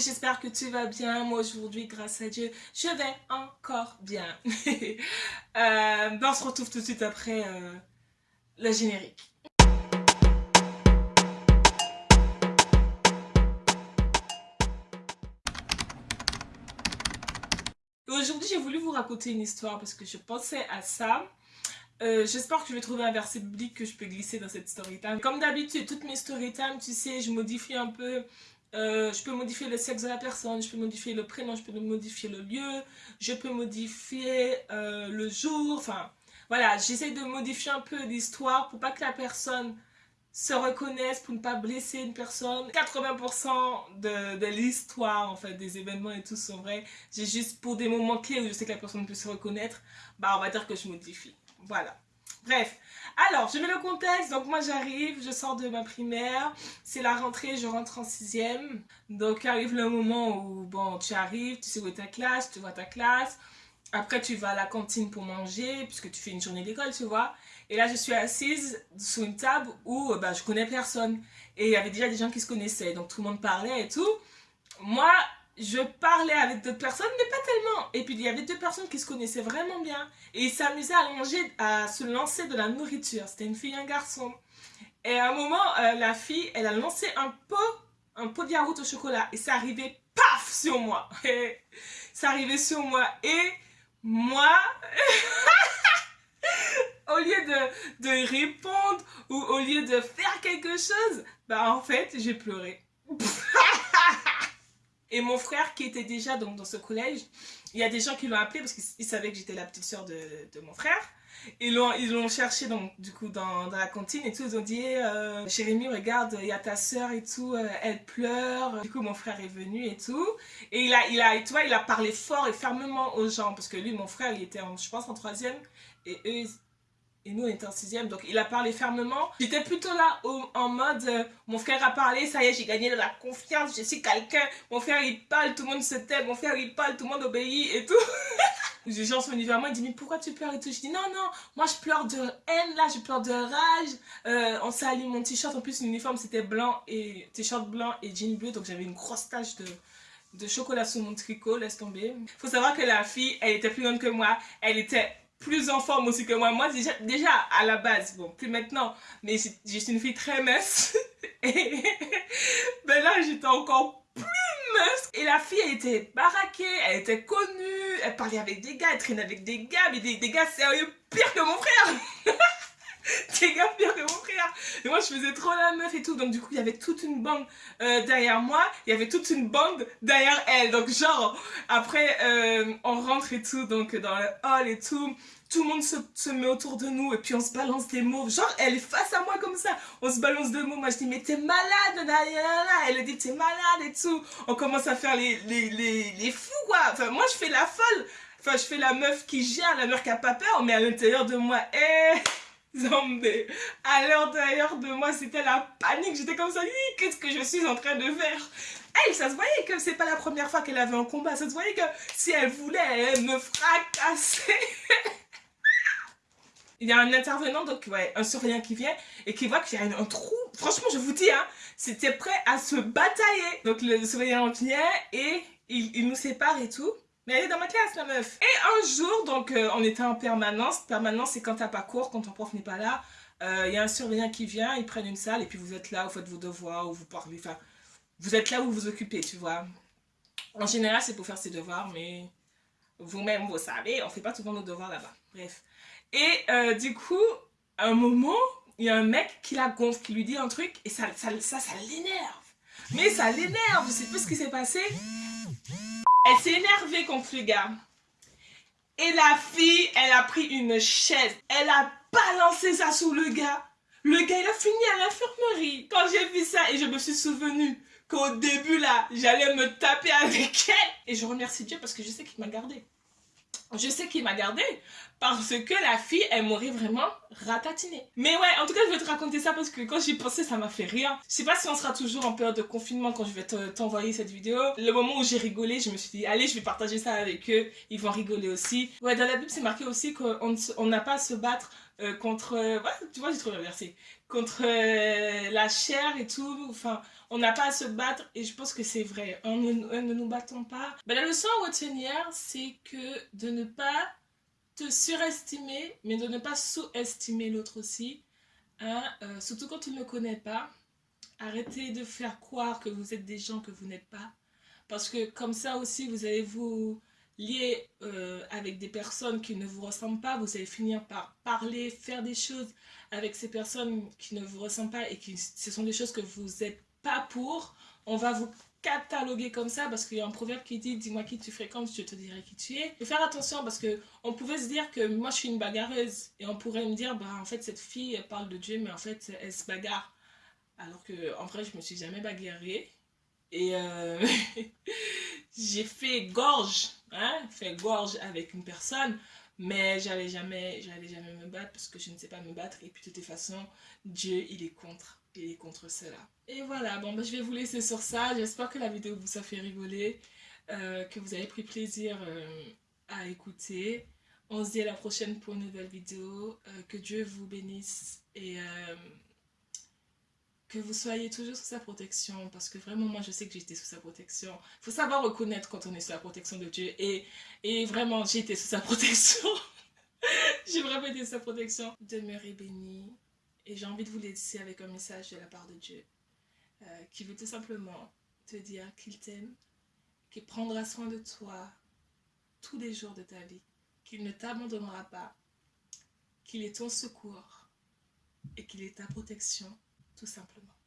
j'espère que tu vas bien. Moi aujourd'hui, grâce à Dieu, je vais encore bien. euh, ben, on se retrouve tout de suite après euh, le générique. Aujourd'hui, j'ai voulu vous raconter une histoire parce que je pensais à ça. Euh, J'espère que je vais trouver un verset biblique que je peux glisser dans cette story time. Comme d'habitude, toutes mes story time, tu sais, je modifie un peu euh, je peux modifier le sexe de la personne, je peux modifier le prénom, je peux modifier le lieu, je peux modifier euh, le jour, enfin voilà, j'essaie de modifier un peu l'histoire pour pas que la personne se reconnaisse, pour ne pas blesser une personne. 80% de, de l'histoire, en fait, des événements et tout sont vrais. J'ai juste pour des moments clés où je sais que la personne peut se reconnaître, bah on va dire que je modifie. Voilà. Bref, alors je mets le contexte, donc moi j'arrive, je sors de ma primaire, c'est la rentrée, je rentre en sixième, donc arrive le moment où bon tu arrives, tu sais où est ta classe, tu vois ta classe, après tu vas à la cantine pour manger, puisque tu fais une journée d'école, tu vois, et là je suis assise sur une table où bah, je connais personne, et il y avait déjà des gens qui se connaissaient, donc tout le monde parlait et tout, moi je parlais avec d'autres personnes, mais pas tellement. Et puis il y avait deux personnes qui se connaissaient vraiment bien. Et ils s'amusaient à manger, à se lancer de la nourriture. C'était une fille et un garçon. Et à un moment, euh, la fille, elle a lancé un pot, un pot de yaourt au chocolat. Et ça arrivait, paf, sur moi. Et ça arrivait sur moi. Et moi, au lieu de, répondre ou au lieu de faire quelque chose, bah en fait, j'ai pleuré. Et mon frère qui était déjà donc, dans ce collège, il y a des gens qui l'ont appelé parce qu'ils savaient que j'étais la petite soeur de, mon frère. Ils l'ont cherché donc du coup dans, la cantine et tout. Ils ont dit euh, Jérémy regarde il y a ta soeur et tout, euh, elle pleure. Du coup mon frère est venu et tout. Et il a il a tu vois il a parlé fort et fermement aux gens parce que lui mon frère il était en, je pense en troisième et eux et nous, on était en sixième, donc il a parlé fermement. J'étais plutôt là en mode, euh, mon frère a parlé, ça y est, j'ai gagné de la confiance, je suis quelqu'un. Mon frère, il parle, tout le monde se tait. Mon frère, il parle, tout le monde obéit et tout. Les gens sont venus vers moi, ils disent, mais pourquoi tu pleures et tout? Je dis, non, non, moi je pleure de haine, là, je pleure de rage. Euh, on s'est mon t-shirt, en plus l'uniforme c'était blanc et t-shirt blanc et jean bleu, donc j'avais une grosse tache de, de chocolat sur mon tricot, laisse tomber. Faut savoir que la fille, elle était plus grande que moi, elle était plus en forme aussi que moi. Moi, déjà, déjà à la base, bon, plus maintenant, mais je suis une fille très mince. Et ben là, j'étais encore plus mince. Et la fille, elle était baraquée, elle était connue, elle parlait avec des gars, elle traînait avec des gars, mais des gars sérieux, pire que mon frère. des gars pire que mon frère. Et moi, je faisais trop la meuf et tout. Donc, du coup, il y avait toute une bande euh, derrière moi. Il y avait toute une bande derrière elle. Donc, genre, après, euh, on rentre et tout, donc dans le hall et tout. Tout le monde se, met autour de nous et puis on se balance des mots. Genre, elle est face à moi comme ça. On se balance des mots. Moi, je dis, mais t'es malade, là, Elle dit, t'es malade et tout. On commence à faire les, les, les, les fous, quoi. Enfin, moi, je fais la folle. Enfin, je fais la meuf qui gère, la meuf qui a pas peur, mais à l'intérieur de moi, eh Zombie. À l'intérieur de moi, c'était la panique. J'étais comme ça, qu'est-ce que je suis en train de faire? Elle, ça se voyait que c'est pas la première fois qu'elle avait un combat. Ça se voyait que si elle voulait, elle me fracasser. Il y a un intervenant, donc ouais, un surveillant qui vient et qui voit qu'il y a un trou. Franchement, je vous dis, hein, c'était prêt à se batailler. Donc le surveillant vient et il nous sépare et tout. Mais elle est dans ma classe, la meuf. Et un jour, donc, euh, on était en permanence. Permanence, c'est quand t'as pas cours, quand ton prof n'est pas là. Il euh, y a un surveillant qui vient, ils prennent une salle et puis vous êtes là, vous faites vos devoirs, ou vous parlez. Enfin, vous êtes là où vous vous occupez, tu vois. En général, c'est pour faire ses devoirs, mais vous-même, vous savez, on fait pas souvent nos devoirs là-bas. Bref. Et euh, du coup, à un moment, il y a un mec qui la gonfle, qui lui dit un truc, et ça, ça, ça, l'énerve. Mais ça l'énerve, je sais plus ce qui s'est passé. Elle s'est énervée contre le gars. Et la fille, elle a pris une chaise. Elle a balancé ça sous le gars. Le gars, il a fini à l'infirmerie. Quand j'ai vu ça, et je me suis souvenu qu'au début, là, j'allais me taper avec elle. Et je remercie Dieu parce que je sais qu'il m'a gardé. Je sais qu'il m'a gardé parce que la fille, elle m'aurait vraiment ratatiné. Mais ouais, en tout cas, je vais te raconter ça parce que quand j'y pensais, ça m'a fait rire. Je sais pas si on sera toujours en période de confinement quand je vais t'envoyer cette vidéo. Le moment où j'ai rigolé, je me suis dit, allez, je vais partager ça avec eux. Ils vont rigoler aussi. Ouais, dans la Bible, c'est marqué aussi qu'on n'a pas à se battre euh, contre... Euh, tu vois, j'ai trouvé le verset. Contre euh, la chair et tout. Enfin, on n'a pas à se battre et je pense que c'est vrai. On ne, ne, nous battons pas. Ben, la leçon à retenir, c'est que de ne pas te surestimer, mais de ne pas sous-estimer l'autre aussi. Hein, euh, surtout quand tu ne le connais pas. Arrêtez de faire croire que vous êtes des gens que vous n'êtes pas. Parce que comme ça aussi, vous allez vous lier euh, avec des personnes qui ne vous ressemblent pas. Vous allez finir par parler, faire des choses avec ces personnes qui ne vous ressemblent pas et qui ce sont des choses que vous n'êtes pas pour. On va vous cataloguer comme ça parce qu'il y a un proverbe qui dit dis-moi qui tu fréquentes, je te dirai qui tu es. Faut faire attention parce que on pouvait se dire que moi je suis une bagarreuse et on pourrait me dire bah en fait cette fille elle parle de Dieu mais en fait elle se bagarre. Alors que en vrai je me suis jamais bagarrée et euh, j'ai fait gorge, hein, fait gorge avec une personne mais j'allais jamais, j'allais jamais me battre parce que je ne sais pas me battre et puis de toute façon Dieu il est contre et contre cela. Et voilà, bon, bah, je vais vous laisser sur ça. J'espère que la vidéo vous a fait rigoler, euh, que vous avez pris plaisir euh, à écouter. On se dit à la prochaine pour une nouvelle vidéo. Euh, que Dieu vous bénisse et que vous soyez toujours sous sa protection. Parce que vraiment, moi, je sais que j'étais sous sa protection. Il faut savoir reconnaître quand on est sous la protection de Dieu. Et, et vraiment, été sous sa protection. j'ai vraiment été sous sa protection. Demeurez bénis. Et j'ai envie de vous laisser avec un message de la part de Dieu euh, qui veut tout simplement te dire qu'il t'aime, qu'il prendra soin de toi tous les jours de ta vie, qu'il ne t'abandonnera pas, qu'il est ton secours et qu'il est ta protection tout simplement.